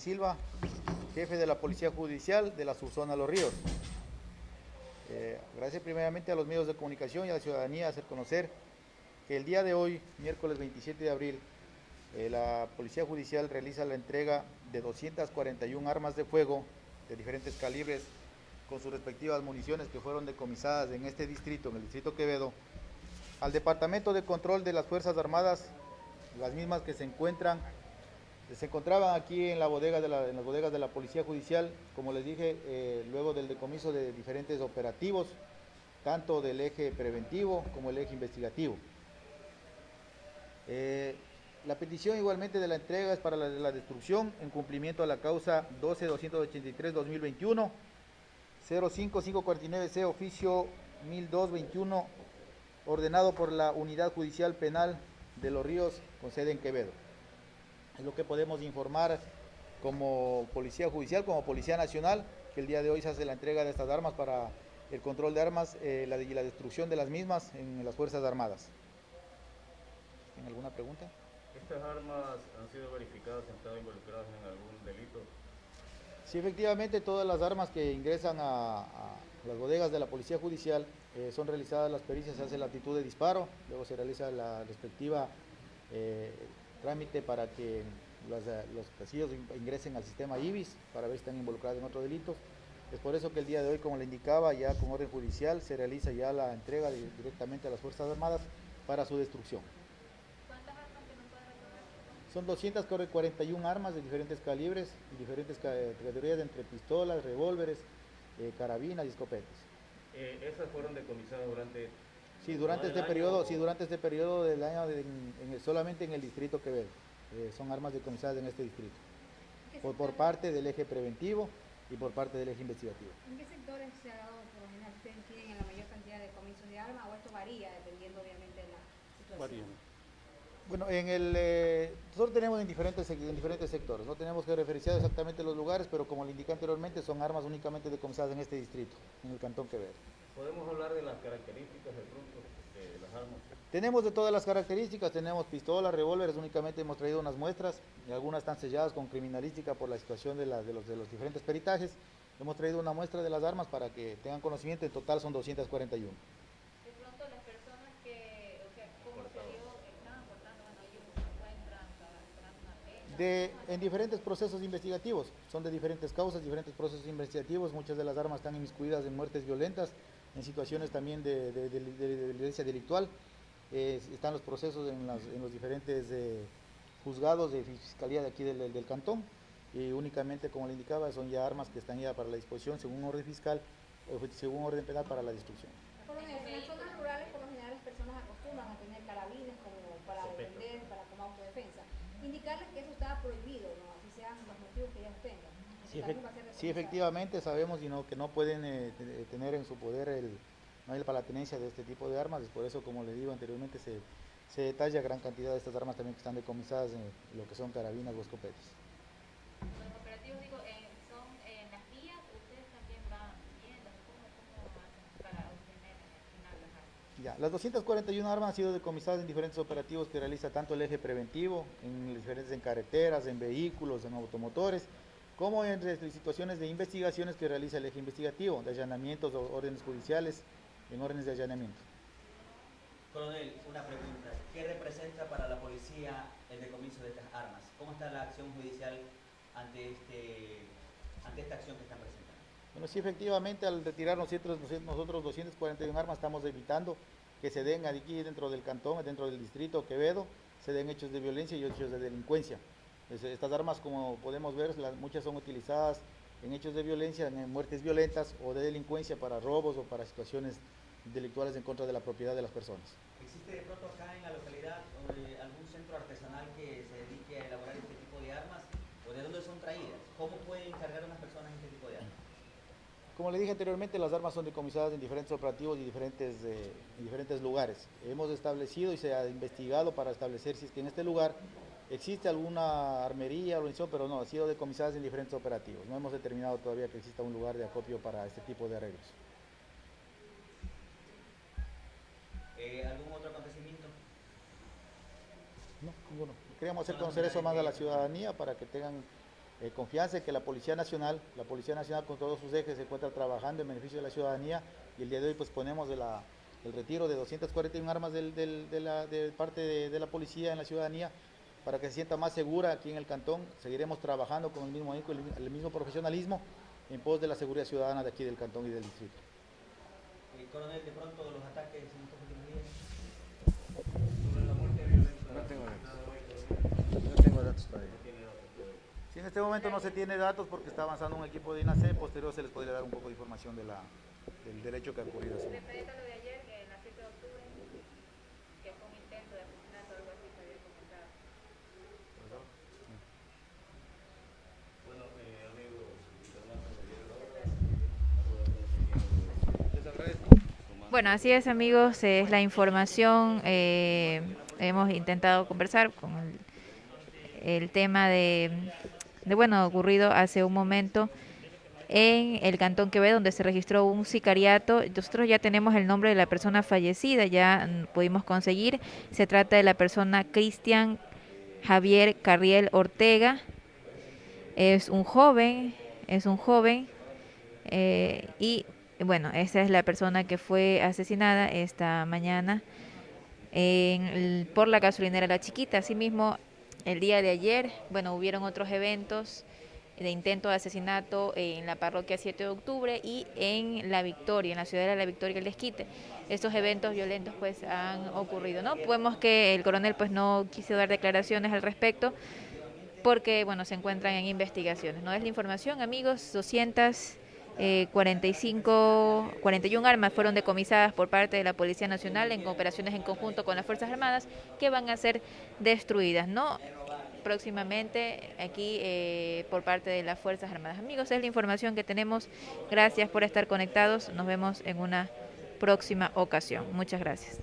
Silva, jefe de la Policía Judicial de la subzona Los Ríos. Eh, agradecer primeramente a los medios de comunicación y a la ciudadanía hacer conocer que el día de hoy, miércoles 27 de abril, eh, la Policía Judicial realiza la entrega de 241 armas de fuego de diferentes calibres con sus respectivas municiones que fueron decomisadas en este distrito, en el distrito Quevedo, al Departamento de Control de las Fuerzas Armadas, las mismas que se encuentran, se encontraban aquí en, la bodega de la, en las bodegas de la Policía Judicial, como les dije, eh, luego del decomiso de diferentes operativos, tanto del eje preventivo como el eje investigativo. Eh, la petición igualmente de la entrega es para la, la destrucción en cumplimiento a la causa 12-283-2021, 05549C, oficio 1221, ordenado por la Unidad Judicial Penal de los Ríos, con sede en Quevedo. Es lo que podemos informar como Policía Judicial, como Policía Nacional, que el día de hoy se hace la entrega de estas armas para el control de armas eh, la, y la destrucción de las mismas en las Fuerzas Armadas. ¿Tienen alguna pregunta? ¿Estas armas han sido verificadas, han estado involucradas en algún delito? Sí, efectivamente, todas las armas que ingresan a, a las bodegas de la Policía Judicial eh, son realizadas las pericias, se hace la actitud de disparo, luego se realiza la respectiva eh, trámite para que los, eh, los casillos ingresen al sistema IBIS para ver si están involucrados en otro delito. Es por eso que el día de hoy, como le indicaba, ya con orden judicial se realiza ya la entrega de, directamente a las Fuerzas Armadas para su destrucción. ¿Cuántas armas que? Son 241 armas de diferentes calibres y diferentes ca- categorías entre pistolas, revólveres, eh, carabinas y escopetas. Eh, ¿Esas fueron decomisadas durante Sí, durante este periodo, sí, durante este periodo del año de- en- en el- solamente en el distrito Quevedo. Eh, son armas decomisadas en este distrito. ¿Qué Por, parte del eje preventivo y por parte del eje investigativo. ¿En qué sectores se ha dado por lo general? ¿Ustedes tienen la mayor cantidad de comisos de armas o esto varía dependiendo obviamente de la situación? Bueno, en el, eh, nosotros tenemos en diferentes, en diferentes sectores, no tenemos que referenciar exactamente los lugares, pero como le indiqué anteriormente, son armas únicamente decomisadas en este distrito, en el Cantón Quevedo. ¿Podemos hablar de las características de pronto de las armas? Tenemos de todas las características, tenemos pistolas, revólveres, únicamente hemos traído unas muestras, y algunas están selladas con criminalística por la situación de, la- de los, de los diferentes peritajes. Hemos traído una muestra de las armas para que tengan conocimiento, en total son 241. De pronto las personas que, o sea, ¿cómo se dio? Estaban portando, bueno, ellos se encuentran para esperar una pena. De, en diferentes procesos investigativos, son de diferentes causas, diferentes procesos investigativos, muchas de las armas están inmiscuidas en muertes violentas, en situaciones también de, de- de- de- de violencia delictual, Eh, están los procesos en, las- en los diferentes eh, juzgados de fiscalía de aquí del, del- del cantón, y únicamente, como le indicaba, son ya armas que están ya para la disposición según orden fiscal o según orden penal para la destrucción. En las zonas rurales, por lo general, las personas acostumbran a tener carabines como para defender, para como autodefensa. Indicarles que eso estaba prohibido, ¿no? Así sean los motivos que ellos tengan. Sí, efectivamente sabemos que no pueden eh, te- tener en su poder el, no hay para la tenencia de este tipo de armas, es por eso, como le digo anteriormente, se, se detalla gran cantidad de estas armas también que están decomisadas en lo que son carabinas o escopetas. Los operativos, digo, eh, son en las vías, ustedes también van viendo cómo, cómo hacen para obtener final las armas. Ya, las 241 armas han sido decomisadas en diferentes operativos que realiza tanto el eje preventivo, en diferentes en carreteras, en vehículos, en automotores, como en situaciones de investigaciones que realiza el eje investigativo, de allanamientos o órdenes judiciales, en órdenes de allanamiento. Coronel, una pregunta. ¿Qué representa para la policía el decomiso de estas armas? ¿Cómo está la acción judicial ante, este, ante esta acción que están presentando? Bueno, sí, efectivamente, al retirar nosotros, nosotros 241 armas, estamos evitando que se den aquí dentro del cantón, dentro del distrito Quevedo, se den hechos de violencia y hechos de delincuencia. Es- Estas armas, como podemos ver, las- muchas son utilizadas en hechos de violencia, en muertes violentas o de delincuencia para robos o para situaciones delictuales en contra de la propiedad de las personas. ¿Existe de pronto acá en la localidad eh, algún centro artesanal que se dedique a elaborar este tipo de armas? ¿O de dónde son traídas? ¿Cómo pueden cargar unas personas este tipo de armas? Como le dije anteriormente, las armas son decomisadas en diferentes operativos y diferentes, eh, en diferentes lugares. Hemos establecido y se ha investigado para establecer si es que en este lugar existe alguna armería, organización, pero no, han sido decomisadas en diferentes operativos. No hemos determinado todavía que exista un lugar de acopio para este tipo de arreglos. Eh, ¿Algún otro acontecimiento? No, ninguno. Queríamos hacer conocer eso más a la ciudadanía para que tengan eh, confianza en que la Policía Nacional, la Policía Nacional con todos sus ejes se encuentra trabajando en beneficio de la ciudadanía y el día de hoy pues ponemos de la, el retiro de 241 armas del- del- de, la, de parte de, de la policía en la ciudadanía para que se sienta más segura aquí en el cantón. Seguiremos trabajando con el mismo, ahínco, el, el mismo profesionalismo en pos de la seguridad ciudadana de aquí del cantón y del distrito. Coronel, de pronto los ataques en estos últimos días. No tengo datos. No tengo datos todavía. Si en este momento no se tiene datos porque está avanzando un equipo de INACE, posterior se les podría dar un poco de información de la, del derecho que ha ocurrido. así. Referente a lo de ayer, que en la 7 de octubre, que fue un intento de asesinato o algo así que había comentado. Bueno, eh, amigos, Les agradezco. Bueno, así es amigos, es la información. eh, hemos intentado conversar con el, el tema de, de, bueno, ocurrido hace un momento en el Cantón Quevedo, donde se registró un sicariato. Nosotros ya tenemos el nombre de la persona fallecida, ya pudimos conseguir. Se trata de la persona Cristian Javier Carriel Ortega. Es un joven, es un joven eh, y bueno, esa es la persona que fue asesinada esta mañana en por la gasolinera La Chiquita. Asimismo, el día de ayer, bueno, hubieron otros eventos de intento de asesinato en la parroquia 7 de octubre y en La Victoria, en la ciudad de La Victoria, el Desquite. Estos eventos violentos pues han ocurrido, ¿no? Podemos que el coronel pues no quiso dar declaraciones al respecto porque, bueno, se encuentran en investigaciones, ¿no? Es la información, amigos, 200 eh, 45, 41 armas fueron decomisadas por parte de la Policía Nacional en operaciones en conjunto con las Fuerzas Armadas que van a ser destruidas, ¿no? Próximamente aquí eh, por parte de las Fuerzas Armadas. Amigos, es la información que tenemos. Gracias por estar conectados. Nos vemos en una próxima ocasión. Muchas gracias.